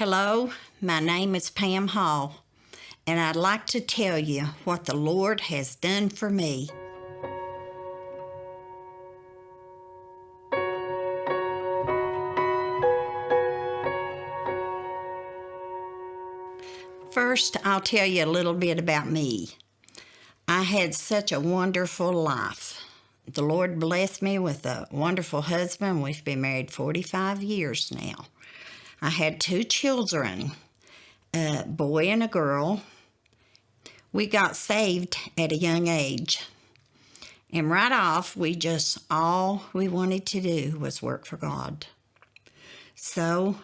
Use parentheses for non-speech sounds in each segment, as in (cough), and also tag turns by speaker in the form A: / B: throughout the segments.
A: Hello, my name is Pam Hall, and I'd like to tell you what the Lord has done for me. First, I'll tell you a little bit about me. I had such a wonderful life. The Lord blessed me with a wonderful husband. We've been married 45 years now. I had two children, a boy and a girl. We got saved at a young age. And right off, we just, all we wanted to do was work for God. So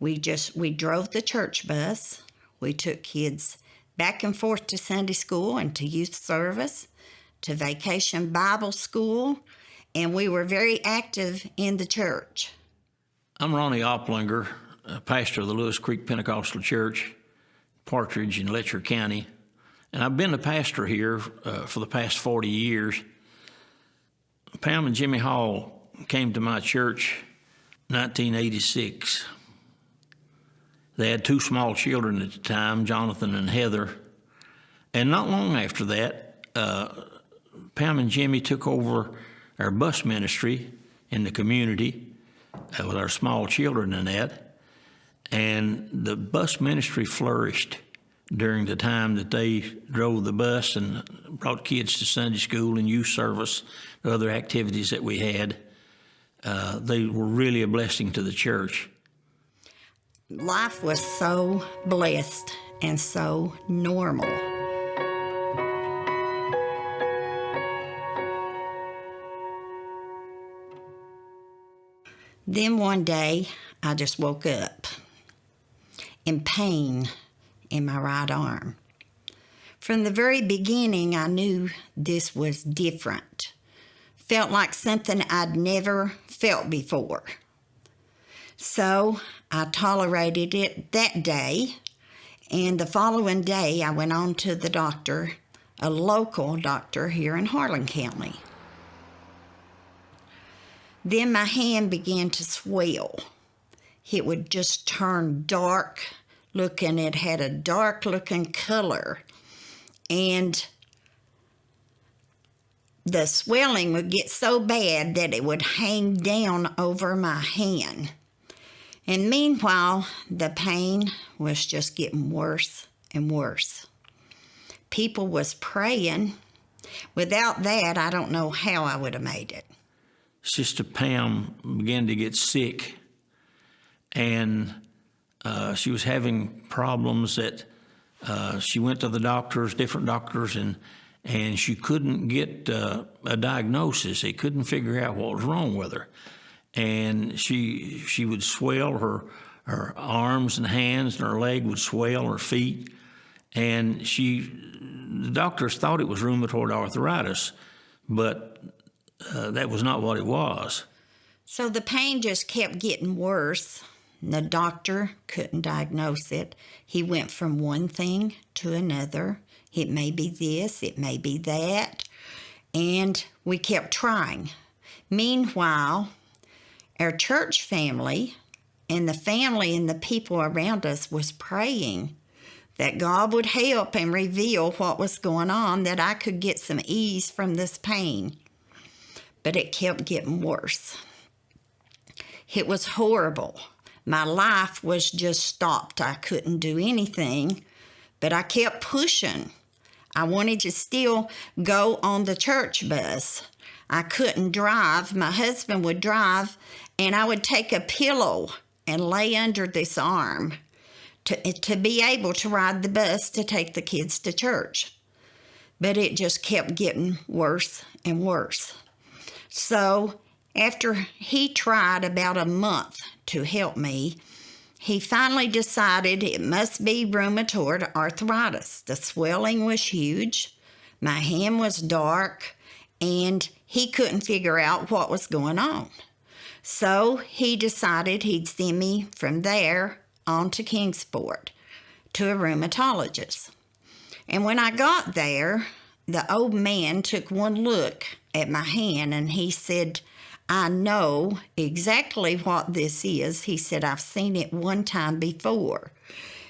A: we just, we drove the church bus. We took kids back and forth to Sunday school and to youth service, to vacation Bible school, and we were very active in the church.
B: I'm Ronnie Oplinger, pastor of the Lewis Creek Pentecostal Church, Partridge in Letcher County. And I've been the pastor here uh, for the past 40 years. Pam and Jimmy Hall came to my church 1986. They had two small children at the time, Jonathan and Heather. And not long after that, uh, Pam and Jimmy took over our bus ministry in the community uh, with our small children and that. And the bus ministry flourished during the time that they drove the bus and brought kids to Sunday school and youth service, other activities that we had. Uh, they were really a blessing to the church.
A: Life was so blessed and so normal. Then one day, I just woke up in pain in my right arm. From the very beginning, I knew this was different. Felt like something I'd never felt before. So I tolerated it that day, and the following day I went on to the doctor, a local doctor here in Harlan County. Then my hand began to swell it would just turn dark looking. It had a dark looking color. And the swelling would get so bad that it would hang down over my hand. And meanwhile, the pain was just getting worse and worse. People was praying. Without that, I don't know how I would have made it.
B: Sister Pam began to get sick and uh, she was having problems that uh, she went to the doctors, different doctors, and and she couldn't get uh, a diagnosis. They couldn't figure out what was wrong with her, and she she would swell her her arms and hands, and her leg would swell, her feet, and she the doctors thought it was rheumatoid arthritis, but uh, that was not what it was.
A: So the pain just kept getting worse. The doctor couldn't diagnose it. He went from one thing to another. It may be this, it may be that. And we kept trying. Meanwhile, our church family and the family and the people around us was praying that God would help and reveal what was going on, that I could get some ease from this pain. But it kept getting worse. It was horrible my life was just stopped. I couldn't do anything, but I kept pushing. I wanted to still go on the church bus. I couldn't drive. My husband would drive, and I would take a pillow and lay under this arm to, to be able to ride the bus to take the kids to church. But it just kept getting worse and worse. So after he tried about a month to help me, he finally decided it must be rheumatoid arthritis. The swelling was huge, my hand was dark, and he couldn't figure out what was going on. So he decided he'd send me from there on to Kingsport to a rheumatologist. And when I got there, the old man took one look at my hand and he said, I know exactly what this is. He said, I've seen it one time before.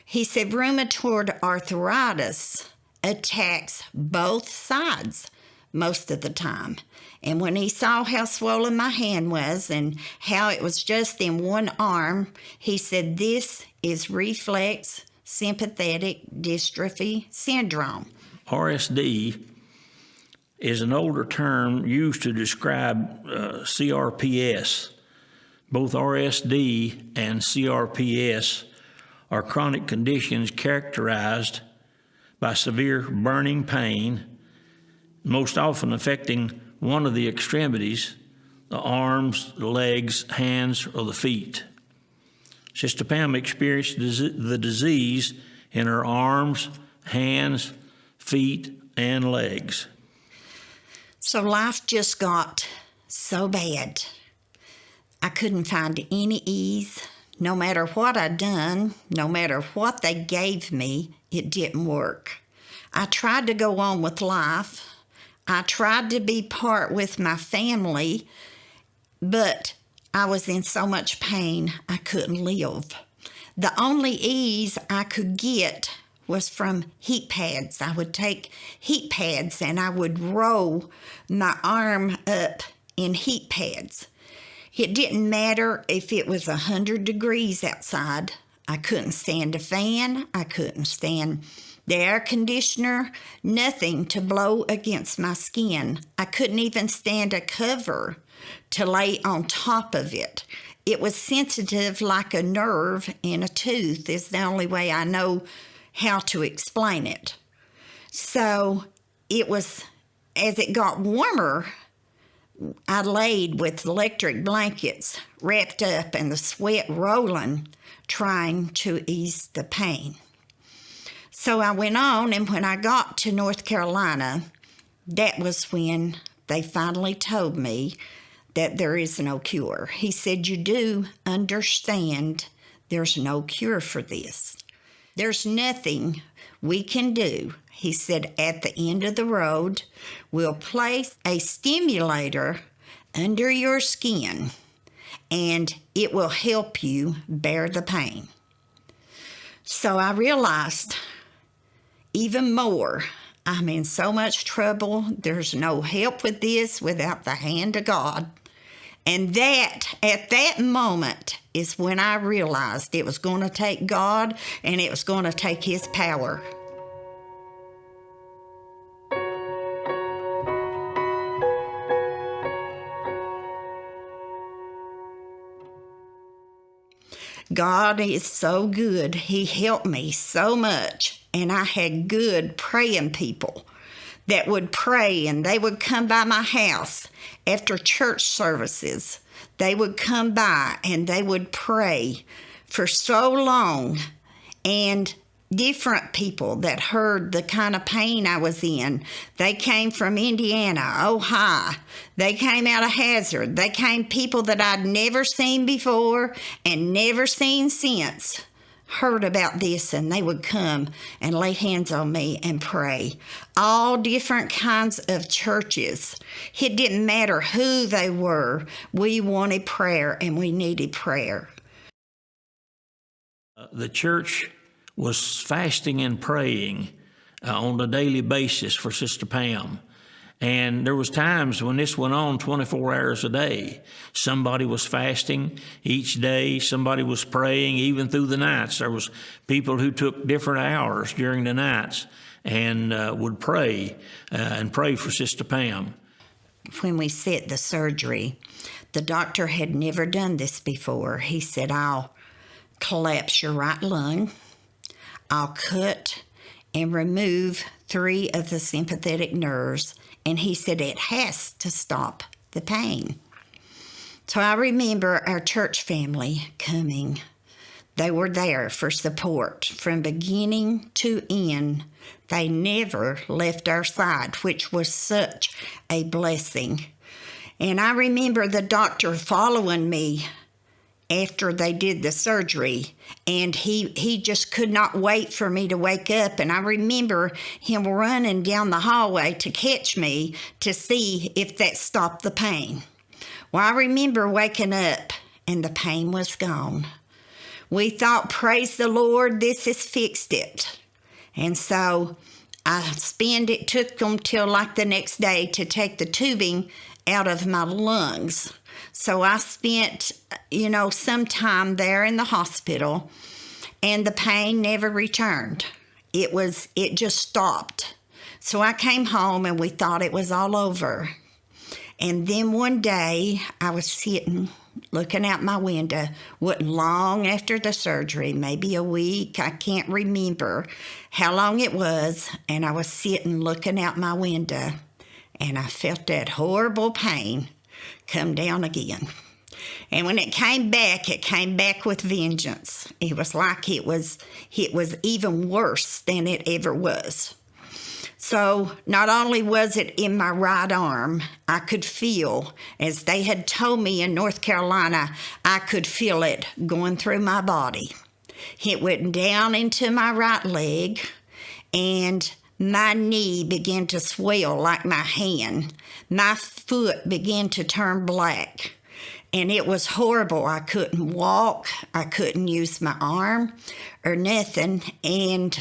A: He said, rheumatoid arthritis attacks both sides most of the time. And when he saw how swollen my hand was and how it was just in one arm, he said, This is reflex sympathetic dystrophy syndrome.
B: RSD is an older term used to describe uh, CRPS. Both RSD and CRPS are chronic conditions characterized by severe burning pain, most often affecting one of the extremities, the arms, the legs, hands, or the feet. Sister Pam experienced the disease in her arms, hands, feet, and legs.
A: So life just got so bad. I couldn't find any ease. No matter what I'd done, no matter what they gave me, it didn't work. I tried to go on with life. I tried to be part with my family, but I was in so much pain I couldn't live. The only ease I could get was from heat pads. I would take heat pads and I would roll my arm up in heat pads. It didn't matter if it was a 100 degrees outside. I couldn't stand a fan. I couldn't stand the air conditioner, nothing to blow against my skin. I couldn't even stand a cover to lay on top of it. It was sensitive like a nerve in a tooth, is the only way I know how to explain it. So it was, as it got warmer, I laid with electric blankets wrapped up and the sweat rolling, trying to ease the pain. So I went on, and when I got to North Carolina, that was when they finally told me that there is no cure. He said, You do understand there's no cure for this. There's nothing we can do. He said, at the end of the road, we'll place a stimulator under your skin and it will help you bear the pain. So I realized even more, I'm in so much trouble. There's no help with this without the hand of God. And that, at that moment, is when I realized it was going to take God and it was going to take His power. God is so good. He helped me so much. And I had good praying people that would pray and they would come by my house after church services. They would come by and they would pray for so long. And different people that heard the kind of pain I was in. They came from Indiana, Ohio. They came out of Hazard. They came people that I'd never seen before and never seen since heard about this and they would come and lay hands on me and pray. All different kinds of churches. It didn't matter who they were. We wanted prayer and we needed prayer.
B: Uh, the church was fasting and praying uh, on a daily basis for Sister Pam. And there was times when this went on 24 hours a day. Somebody was fasting each day. Somebody was praying even through the nights. There was people who took different hours during the nights and uh, would pray uh, and pray for Sister Pam.
A: When we set the surgery, the doctor had never done this before. He said, I'll collapse your right lung. I'll cut and remove three of the sympathetic nerves and he said it has to stop the pain. So I remember our church family coming. They were there for support from beginning to end. They never left our side, which was such a blessing. And I remember the doctor following me after they did the surgery and he he just could not wait for me to wake up and I remember him running down the hallway to catch me to see if that stopped the pain. Well, I remember waking up and the pain was gone. We thought, praise the Lord, this has fixed it. And so I spent it, took them till like the next day to take the tubing out of my lungs. So I spent, you know, some time there in the hospital and the pain never returned. It was, it just stopped. So I came home and we thought it was all over. And then one day I was sitting looking out my window, wasn't long after the surgery, maybe a week, I can't remember how long it was, and I was sitting looking out my window and I felt that horrible pain come down again. And when it came back, it came back with vengeance. It was like it was it was even worse than it ever was. So not only was it in my right arm, I could feel, as they had told me in North Carolina, I could feel it going through my body. It went down into my right leg, and my knee began to swell like my hand. My foot began to turn black. And it was horrible. I couldn't walk. I couldn't use my arm or nothing. And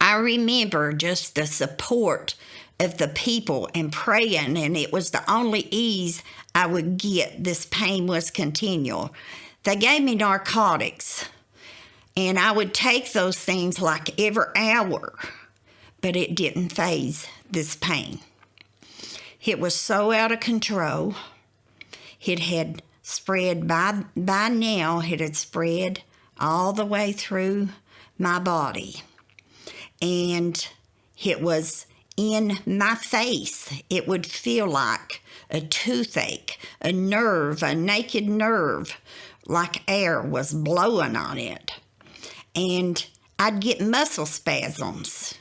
A: I remember just the support of the people and praying, and it was the only ease I would get. This pain was continual. They gave me narcotics, and I would take those things like every hour, but it didn't faze this pain. It was so out of control. It had spread by by now. It had spread all the way through my body and it was in my face. It would feel like a toothache, a nerve, a naked nerve, like air was blowing on it. And I'd get muscle spasms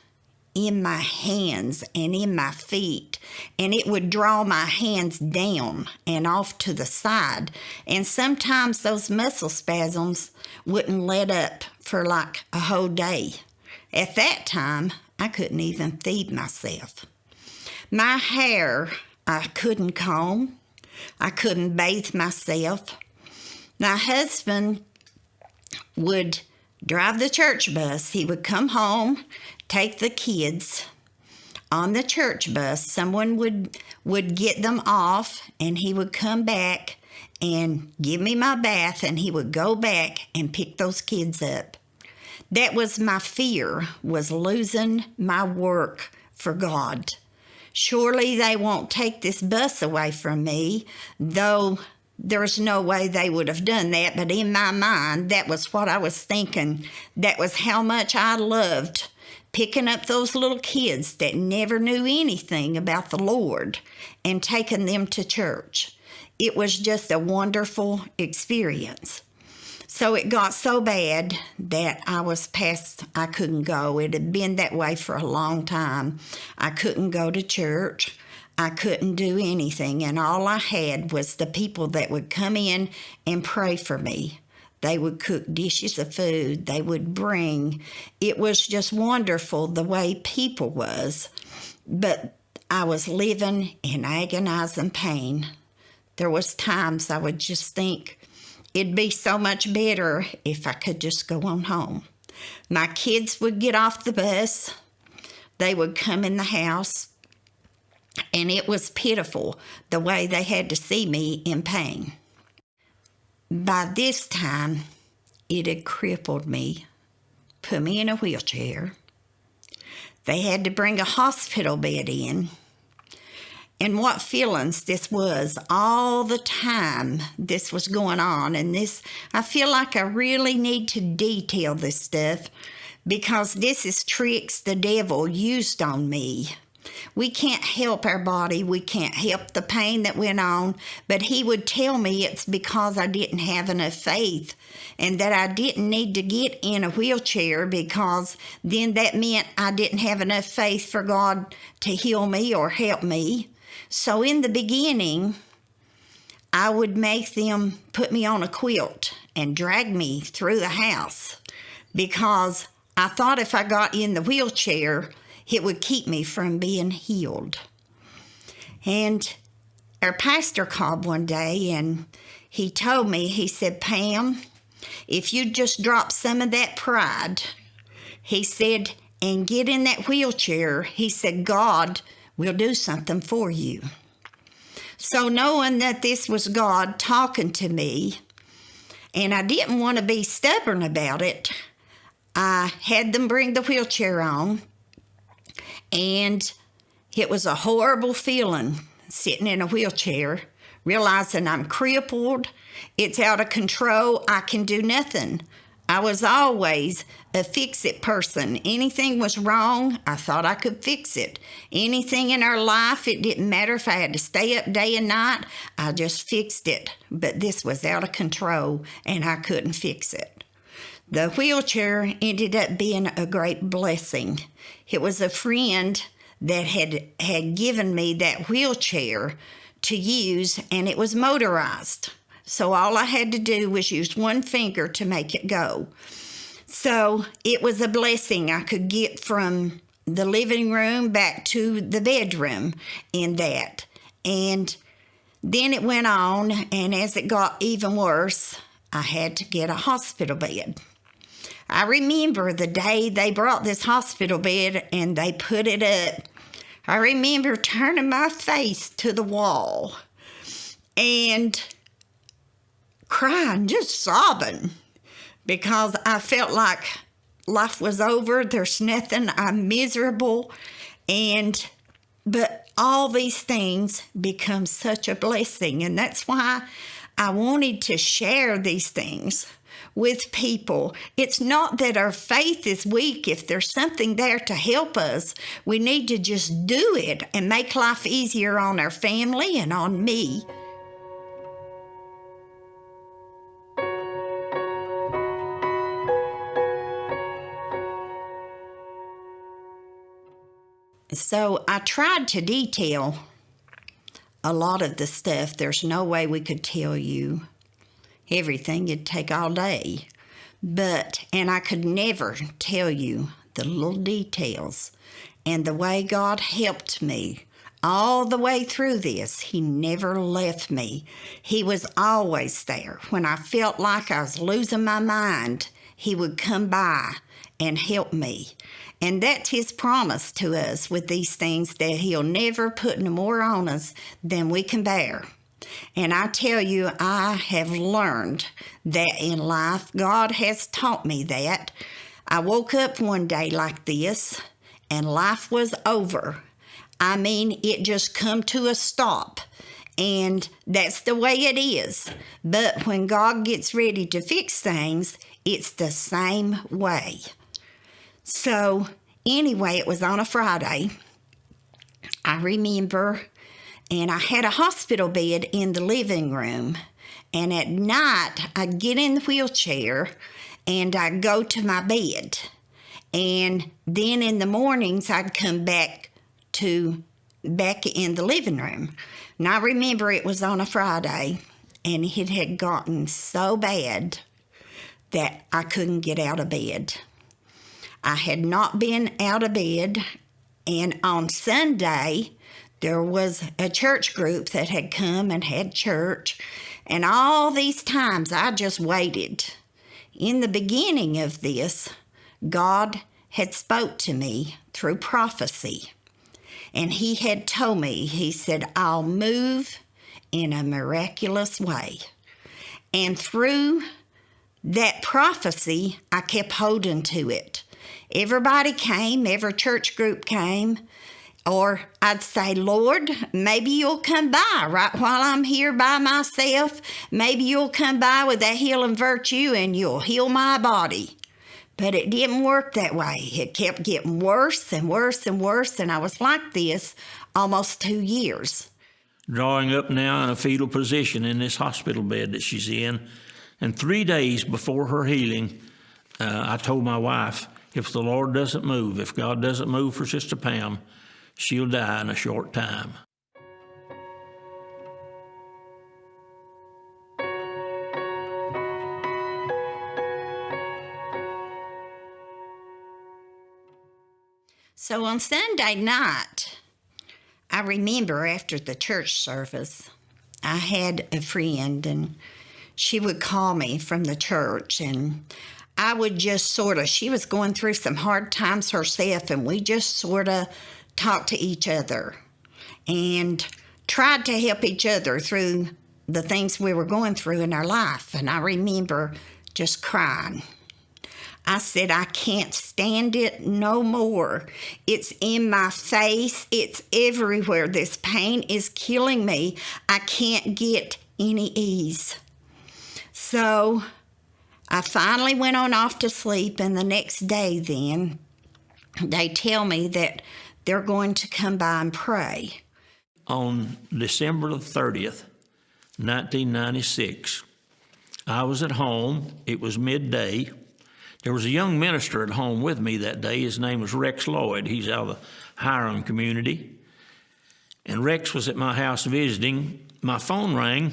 A: in my hands and in my feet, and it would draw my hands down and off to the side. And sometimes those muscle spasms wouldn't let up for like a whole day. At that time, I couldn't even feed myself. My hair, I couldn't comb. I couldn't bathe myself. My husband would drive the church bus. He would come home, take the kids on the church bus. Someone would would get them off and he would come back and give me my bath and he would go back and pick those kids up. That was my fear, was losing my work for God. Surely they won't take this bus away from me, though there's no way they would have done that. But in my mind, that was what I was thinking. That was how much I loved picking up those little kids that never knew anything about the Lord and taking them to church. It was just a wonderful experience. So it got so bad that I was past, I couldn't go. It had been that way for a long time. I couldn't go to church. I couldn't do anything. And all I had was the people that would come in and pray for me. They would cook dishes of food. They would bring. It was just wonderful the way people was. But I was living in agonizing pain. There was times I would just think, It'd be so much better if I could just go on home. My kids would get off the bus, they would come in the house, and it was pitiful the way they had to see me in pain. By this time, it had crippled me, put me in a wheelchair. They had to bring a hospital bed in and what feelings this was all the time this was going on. And this, I feel like I really need to detail this stuff because this is tricks the devil used on me. We can't help our body, we can't help the pain that went on, but he would tell me it's because I didn't have enough faith and that I didn't need to get in a wheelchair because then that meant I didn't have enough faith for God to heal me or help me. So in the beginning, I would make them put me on a quilt and drag me through the house because I thought if I got in the wheelchair, it would keep me from being healed. And our pastor called one day and he told me, he said, Pam, if you just drop some of that pride, he said, and get in that wheelchair, he said, God will do something for you. So, knowing that this was God talking to me, and I didn't want to be stubborn about it, I had them bring the wheelchair on, and it was a horrible feeling sitting in a wheelchair, realizing I'm crippled, it's out of control, I can do nothing. I was always a fix it person. Anything was wrong, I thought I could fix it. Anything in our life, it didn't matter if I had to stay up day and night, I just fixed it. But this was out of control and I couldn't fix it. The wheelchair ended up being a great blessing. It was a friend that had had given me that wheelchair to use and it was motorized. So all I had to do was use one finger to make it go. So it was a blessing I could get from the living room back to the bedroom in that. And then it went on, and as it got even worse, I had to get a hospital bed. I remember the day they brought this hospital bed and they put it up. I remember turning my face to the wall and crying, just sobbing, because I felt like life was over. There's nothing. I'm miserable. And, but all these things become such a blessing. And that's why I wanted to share these things with people. It's not that our faith is weak. If there's something there to help us, we need to just do it and make life easier on our family and on me. So I tried to detail a lot of the stuff. There's no way we could tell you everything. It'd take all day. But, and I could never tell you the little details and the way God helped me all the way through this. He never left me. He was always there. When I felt like I was losing my mind, He would come by and help me. And that's his promise to us with these things that he'll never put no more on us than we can bear. And I tell you, I have learned that in life. God has taught me that. I woke up one day like this and life was over. I mean, it just come to a stop. And that's the way it is. But when God gets ready to fix things, it's the same way. So, anyway, it was on a Friday. I remember, and I had a hospital bed in the living room. And at night, I'd get in the wheelchair and I'd go to my bed. And then in the mornings, I'd come back to back in the living room. And I remember it was on a Friday, and it had gotten so bad that I couldn't get out of bed. I had not been out of bed, and on Sunday, there was a church group that had come and had church, and all these times I just waited. In the beginning of this, God had spoke to me through prophecy. And he had told me, he said, I'll move in a miraculous way. And through that prophecy, I kept holding to it. Everybody came, every church group came. Or I'd say, Lord, maybe you'll come by right while I'm here by myself. Maybe you'll come by with that healing virtue and you'll heal my body. But it didn't work that way. It kept getting worse and worse and worse, and I was like this almost two years.
B: Drawing up now in a fetal position in this hospital bed that she's in. And three days before her healing, uh, I told my wife, if the Lord doesn't move, if God doesn't move for Sister Pam, she'll die in a short time.
A: So on Sunday night, I remember after the church service, I had a friend and she would call me from the church and I would just sort of, she was going through some hard times herself and we just sort of talked to each other and tried to help each other through the things we were going through in our life. And I remember just crying. I said, I can't stand it no more. It's in my face, it's everywhere. This pain is killing me. I can't get any ease. So I finally went on off to sleep, and the next day, then, they tell me that they're going to come by and pray.
B: On December the 30th, 1996, I was at home. It was midday. There was a young minister at home with me that day. His name was Rex Lloyd. He's out of the Hiram community. And Rex was at my house visiting. My phone rang,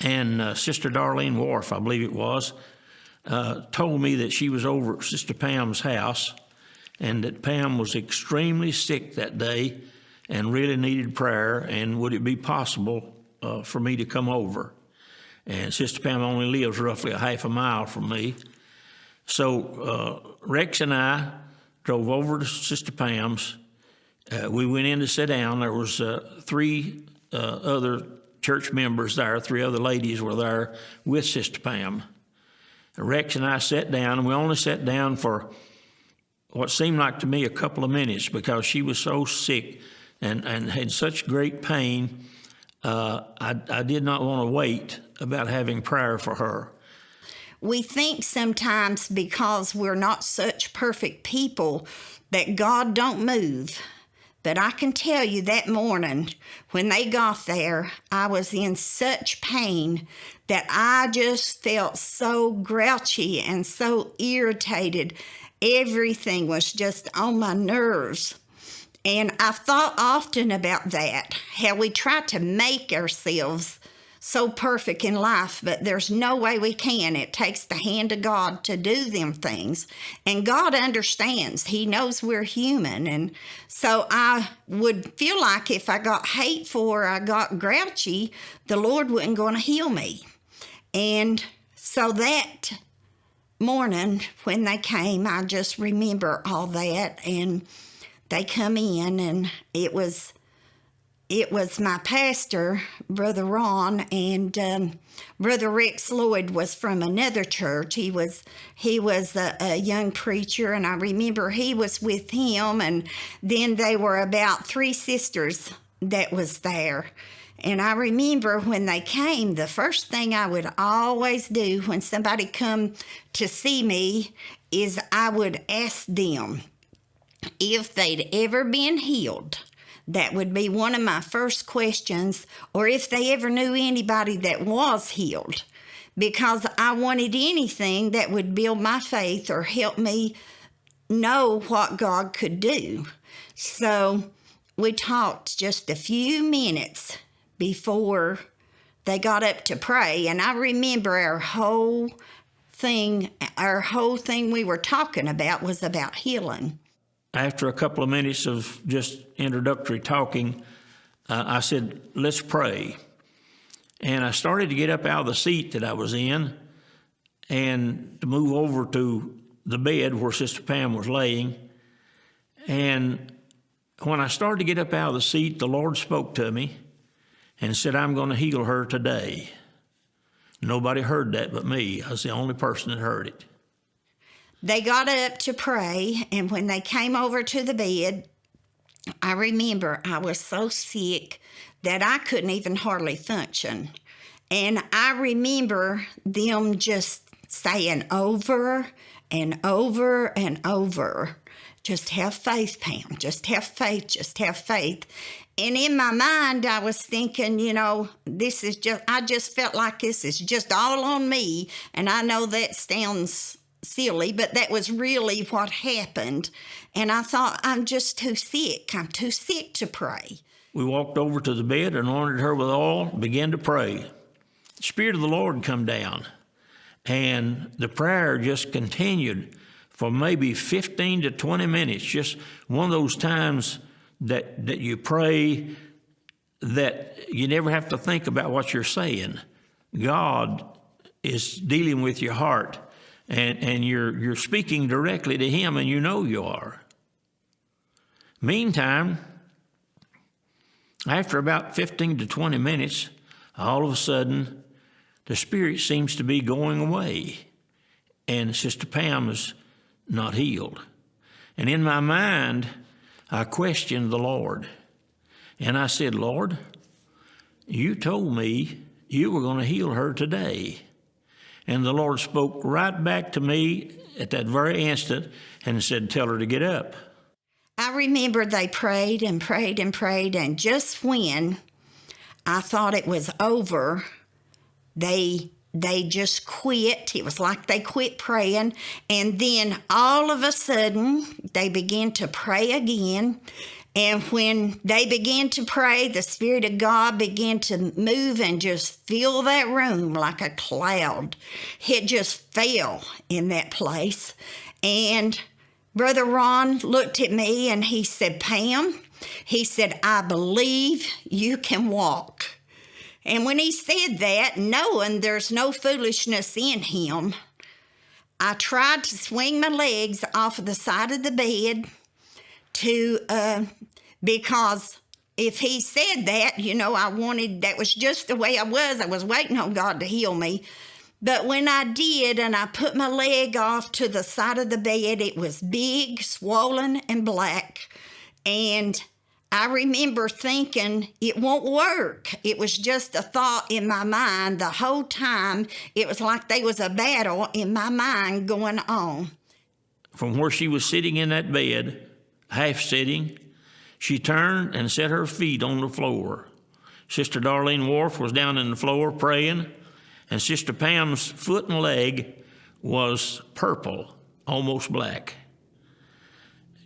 B: and uh, Sister Darlene Wharf, I believe it was, uh, told me that she was over at Sister Pam's house and that Pam was extremely sick that day and really needed prayer. And would it be possible uh, for me to come over? And Sister Pam only lives roughly a half a mile from me. So uh, Rex and I drove over to Sister Pam's. Uh, we went in to sit down. There was uh, three other church members there. Three other ladies were there with Sister Pam. Rex and I sat down, and we only sat down for what seemed like to me a couple of minutes because she was so sick and, and had such great pain. Uh, I, I did not want to wait about having prayer for her.
A: We think sometimes because we're not such perfect people that God don't move. But I can tell you that morning when they got there, I was in such pain that I just felt so grouchy and so irritated. Everything was just on my nerves. And I've thought often about that, how we try to make ourselves so perfect in life, but there's no way we can. It takes the hand of God to do them things. And God understands, He knows we're human. And so I would feel like if I got hateful or I got grouchy, the Lord wasn't going to heal me. And so that morning when they came, I just remember all that. And they come in, and it was it was my pastor, Brother Ron, and um, Brother Rex Lloyd was from another church. He was he was a, a, young preacher, and I remember he was with him. And then they were about three sisters that was there. And I remember when they came, the first thing I would always do when somebody come to see me is I would ask them if they'd ever been healed that would be one of my first questions, or if they ever knew anybody that was healed, because I wanted anything that would build my faith or help me know what God could do. So we talked just a few minutes before they got up to pray, and I remember our whole thing, our whole thing we were talking about was about healing
B: after a couple of minutes of just introductory talking, uh, I said, let's pray. And I started to get up out of the seat that I was in and to move over to the bed where Sister Pam was laying. And when I started to get up out of the seat, the Lord spoke to me and said, I'm going to heal her today. Nobody heard that but me. I was the only person that heard it.
A: They got up to pray, and when they came over to the bed, I remember I was so sick that I couldn't even hardly function. And I remember them just saying over and over and over, just have faith, Pam, just have faith, just have faith. And in my mind, I was thinking, you know, this is just, I just felt like this is just all on me. And I know that sounds silly, but that was really what happened. And I thought, I'm just too sick. I'm too sick to pray.
B: We walked over to the bed, anointed her with oil, began to pray. The Spirit of the Lord come down, and the prayer just continued for maybe 15 to 20 minutes. Just one of those times that, that you pray that you never have to think about what you're saying. God is dealing with your heart and, and you're, you're speaking directly to Him and you know you are. Meantime, after about 15 to 20 minutes, all of a sudden, the spirit seems to be going away, and Sister Pam is not healed. And in my mind, I questioned the Lord. And I said, Lord, you told me you were going to heal her today. And the Lord spoke right back to me at that very instant and said, Tell her to get up.
A: I remember they prayed and prayed and prayed, and just when I thought it was over, they they just quit. It was like they quit praying, and then all of a sudden they began to pray again. And when they began to pray, the Spirit of God began to move and just fill that room like a cloud. It just fell in that place. And Brother Ron looked at me and he said, Pam, he said, I believe you can walk. And when he said that, knowing there's no foolishness in him, I tried to swing my legs off of the side of the bed to, uh, because if he said that, you know, I wanted, that was just the way I was. I was waiting on God to heal me. But when I did and I put my leg off to the side of the bed, it was big, swollen, and black. And I remember thinking it won't work. It was just a thought in my mind the whole time. It was like there was a battle in my mind going on.
B: From where she was sitting in that bed, half sitting, she turned and set her feet on the floor. Sister Darlene Wharf was down in the floor praying and Sister Pam's foot and leg was purple, almost black.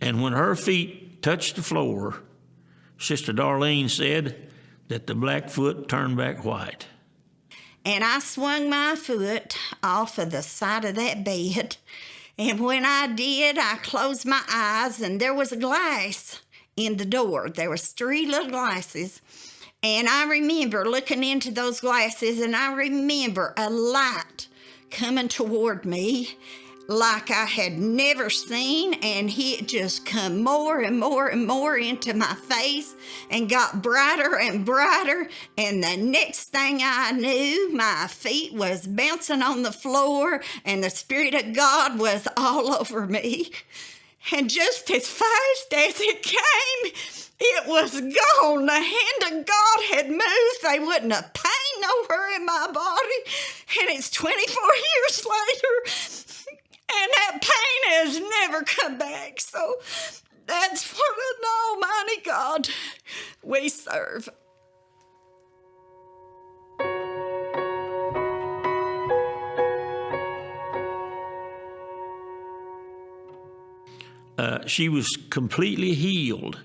B: And when her feet touched the floor, Sister Darlene said that the black foot turned back white.
A: And I swung my foot off of the side of that bed. And when I did, I closed my eyes, and there was a glass in the door. There was three little glasses and I remember looking into those glasses and I remember a light coming toward me like I had never seen, and it just come more and more and more into my face and got brighter and brighter. And the next thing I knew, my feet was bouncing on the floor, and the Spirit of God was all over me. And just as fast as it came, it was gone. The hand of God had moved. They wouldn't have pain nowhere in my body. And it's 24 (laughs) years later, and that pain has never come back. So that's what an almighty God we serve.
B: Uh, she was completely healed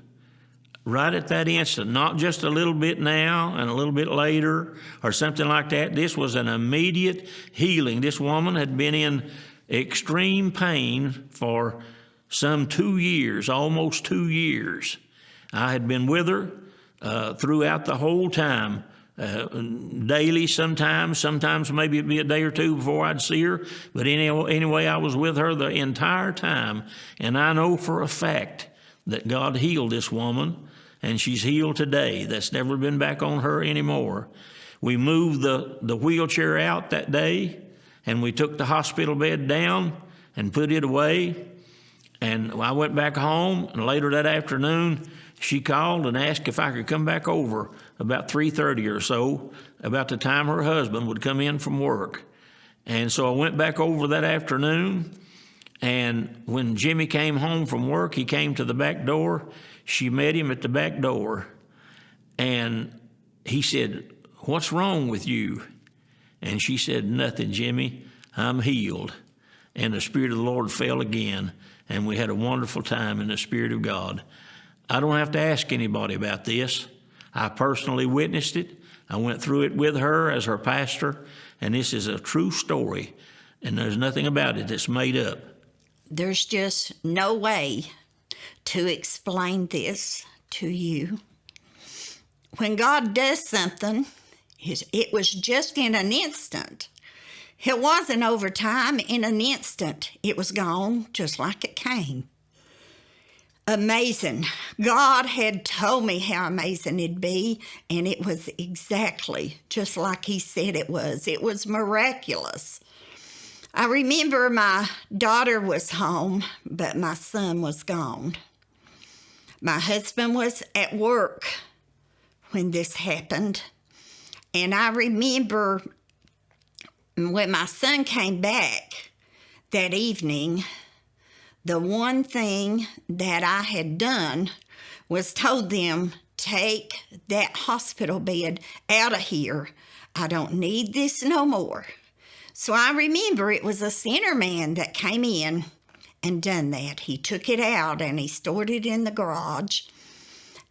B: right at that instant, not just a little bit now and a little bit later or something like that. This was an immediate healing. This woman had been in extreme pain for some two years, almost two years. I had been with her uh, throughout the whole time. Uh, daily sometimes, sometimes maybe it'd be a day or two before I'd see her. But anyway, anyway, I was with her the entire time. And I know for a fact that God healed this woman and she's healed today. That's never been back on her anymore. We moved the, the wheelchair out that day, and we took the hospital bed down and put it away. And I went back home, and later that afternoon, she called and asked if I could come back over about 3.30 or so, about the time her husband would come in from work. And so I went back over that afternoon, and when Jimmy came home from work, he came to the back door she met him at the back door and he said, What's wrong with you? And she said, Nothing, Jimmy. I'm healed. And the Spirit of the Lord fell again, and we had a wonderful time in the Spirit of God. I don't have to ask anybody about this. I personally witnessed it. I went through it with her as her pastor, and this is a true story, and there's nothing about it that's made up.
A: There's just no way to explain this to you. When God does something, it was just in an instant. It wasn't over time, in an instant. It was gone just like it came. Amazing. God had told me how amazing it'd be, and it was exactly just like He said it was. It was miraculous. I remember my daughter was home, but my son was gone. My husband was at work when this happened. And I remember when my son came back that evening, the one thing that I had done was told them, take that hospital bed out of here. I don't need this no more. So I remember it was a center man that came in and done that. He took it out and he stored it in the garage.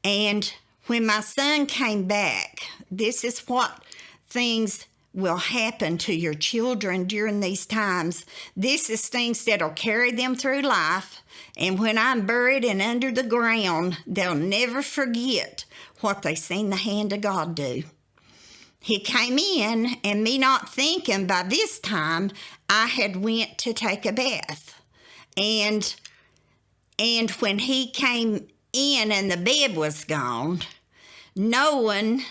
A: And when my son came back, this is what things will happen to your children during these times. This is things that'll carry them through life. And when I'm buried and under the ground, they'll never forget what they seen the hand of God do. He came in and me not thinking by this time I had went to take a bath. And and when he came in and the bed was gone, knowing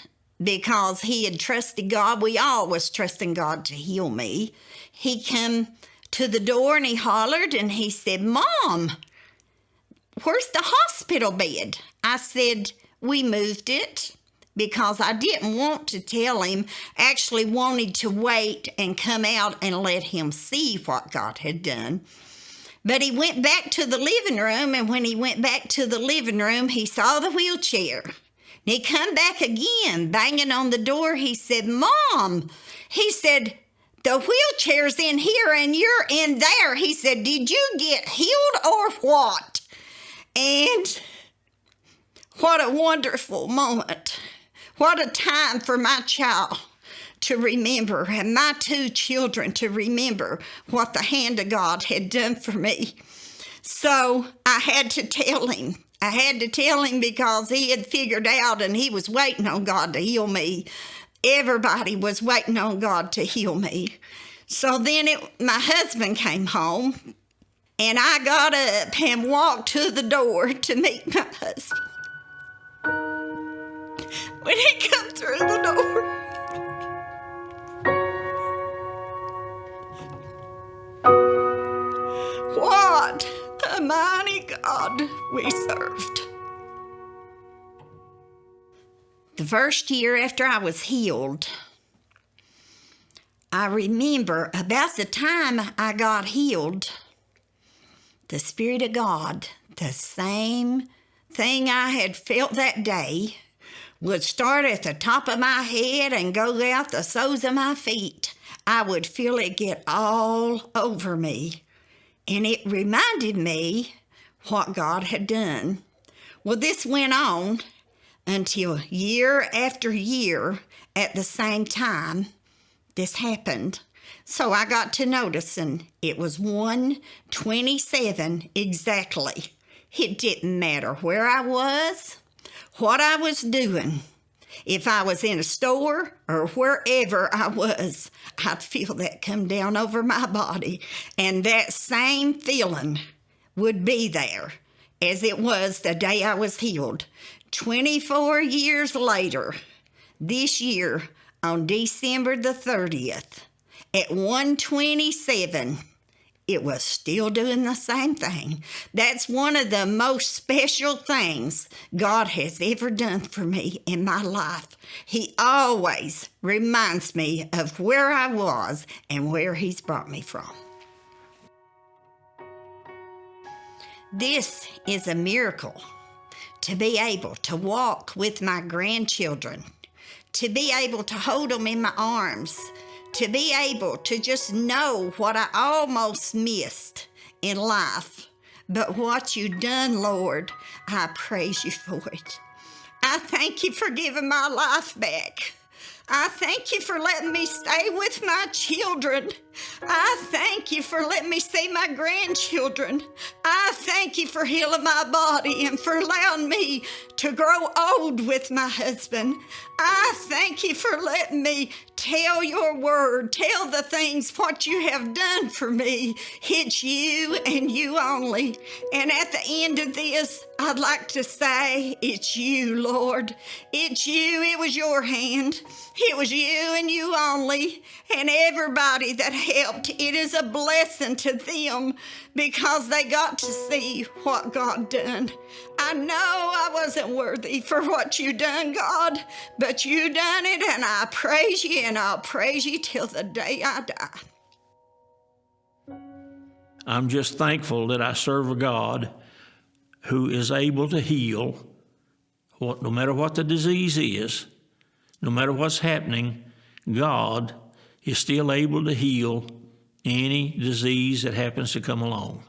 A: because he had trusted God, we all was trusting God to heal me. He come to the door and he hollered and he said, Mom, where's the hospital bed? I said, We moved it because I didn't want to tell him, actually wanted to wait and come out and let him see what God had done. But he went back to the living room, and when he went back to the living room, he saw the wheelchair. And he come back again, banging on the door. He said, Mom, he said, the wheelchair's in here and you're in there. He said, Did you get healed or what? And what a wonderful moment. What a time for my child to remember and my two children to remember what the hand of God had done for me. So I had to tell him. I had to tell him because he had figured out and he was waiting on God to heal me. Everybody was waiting on God to heal me. So then it, my husband came home and I got up and walked to the door to meet my husband when he come through the door. We served. The first year after I was healed, I remember about the time I got healed, the Spirit of God, the same thing I had felt that day, would start at the top of my head and go out the soles of my feet. I would feel it get all over me. And it reminded me what God had done. Well, this went on until year after year at the same time this happened. So I got to noticing it was 127 exactly. It didn't matter where I was, what I was doing. If I was in a store or wherever I was, I'd feel that come down over my body. And that same feeling would be there as it was the day I was healed. 24 years later, this year on December the 30th, at 127, it was still doing the same thing. That's one of the most special things God has ever done for me in my life. He always reminds me of where I was and where He's brought me from. This is a miracle to be able to walk with my grandchildren, to be able to hold them in my arms, to be able to just know what I almost missed in life. But what you done, Lord, I praise you for it. I thank you for giving my life back. I thank you for letting me stay with my children. I thank you for letting me see my grandchildren. I thank you for healing my body and for allowing me to grow old with my husband. I thank you for letting me tell your word, tell the things what you have done for me. It's you and you only. And at the end of this, I'd like to say, It's you, Lord. It's you. It was your hand. It was you and you only. And everybody that helped, it is a blessing to them because they got to see what God done. I know I wasn't worthy for what you done, God, but you done it, and I praise you, and I'll praise you till the day I die.
B: I'm just thankful that I serve a God who is able to heal what, no matter what the disease is, no matter what's happening, God is still able to heal any disease that happens to come along.